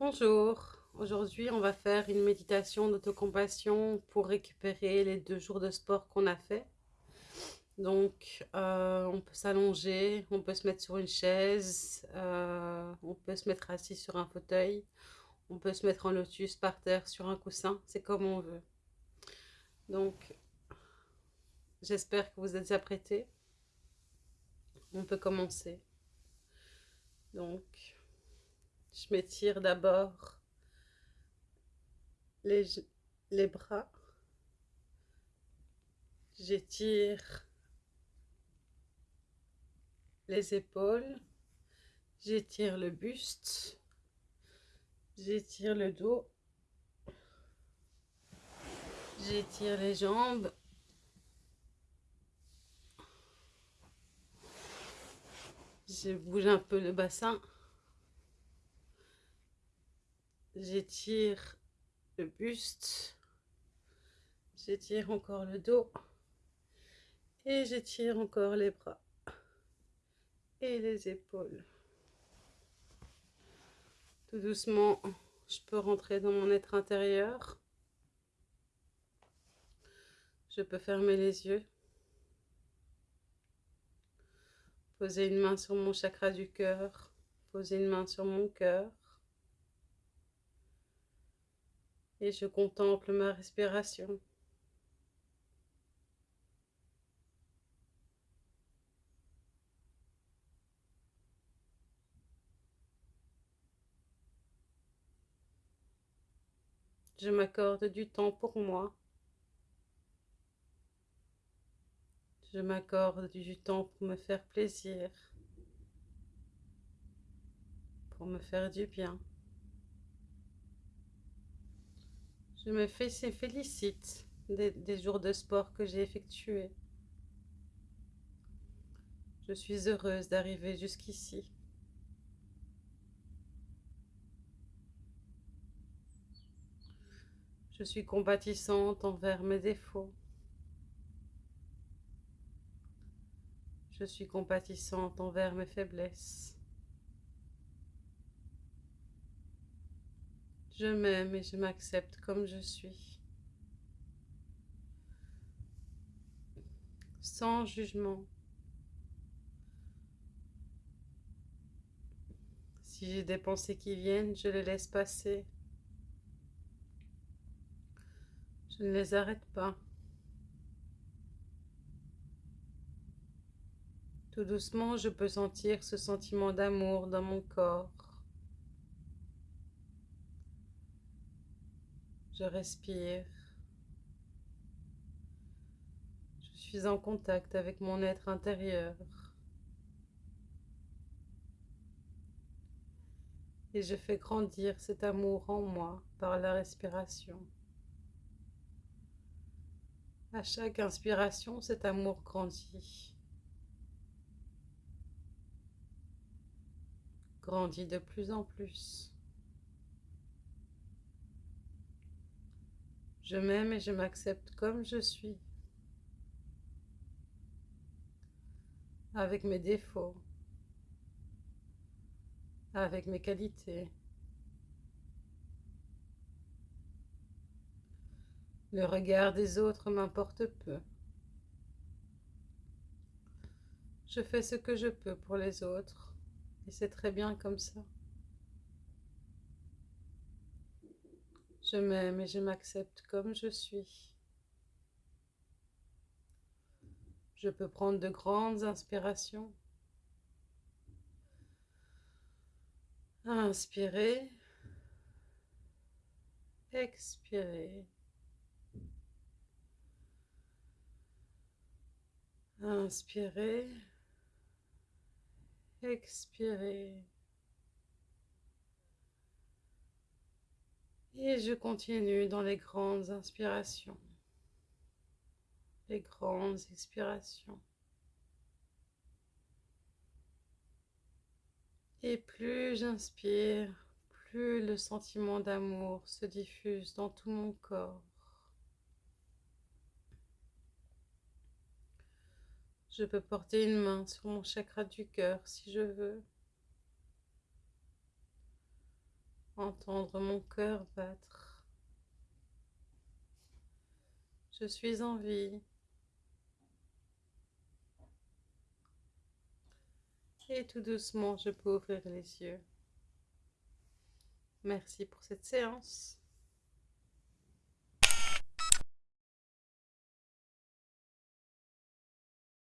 Bonjour, aujourd'hui on va faire une méditation d'autocompassion pour récupérer les deux jours de sport qu'on a fait. Donc euh, on peut s'allonger, on peut se mettre sur une chaise, euh, on peut se mettre assis sur un fauteuil, on peut se mettre en lotus par terre sur un coussin, c'est comme on veut. Donc j'espère que vous êtes apprêtés. On peut commencer. Donc je m'étire d'abord les, bras. J'étire les épaules. J'étire le buste. J'étire le dos. J'étire les jambes. Je bouge un peu le bassin. J'étire le buste. J'étire encore le dos. Et j'étire encore les bras et les épaules. Tout doucement, je peux rentrer dans mon être intérieur. Je peux fermer les yeux. Poser une main sur mon chakra du cœur. Poser une main sur mon cœur. Et je contemple ma respiration. Je m'accorde du temps pour moi. Je m'accorde du temps pour me faire plaisir, pour me faire du bien. Je me félicite des, des jours de sport que j'ai effectués. Je suis heureuse d'arriver jusqu'ici. Je suis compatissante envers mes défauts. Je suis compatissante envers mes faiblesses. Je m'aime et je m'accepte comme je suis. Sans jugement. Si j'ai des pensées qui viennent, je les laisse passer. Je ne les arrête pas. Tout doucement, je peux sentir ce sentiment d'amour dans mon corps. Je respire. Je suis en contact avec mon être intérieur. Et je fais grandir cet amour en moi par la respiration. À chaque inspiration, cet amour grandit. Grandit de plus en plus. Je m'aime et je m'accepte comme je suis, avec mes défauts, avec mes qualités. Le regard des autres m'importe peu. Je fais ce que je peux pour les autres et c'est très bien comme ça. Je m'aime et je m'accepte comme je suis. Je peux prendre de grandes inspirations. Inspirer. Expirer. Inspirer. Expirer. Et je continue dans les grandes inspirations, les grandes expirations. Et plus j'inspire, plus le sentiment d'amour se diffuse dans tout mon corps. Je peux porter une main sur mon chakra du cœur si je veux. Entendre mon cœur battre. Je suis en vie. Et tout doucement, je peux ouvrir les yeux. Merci pour cette séance.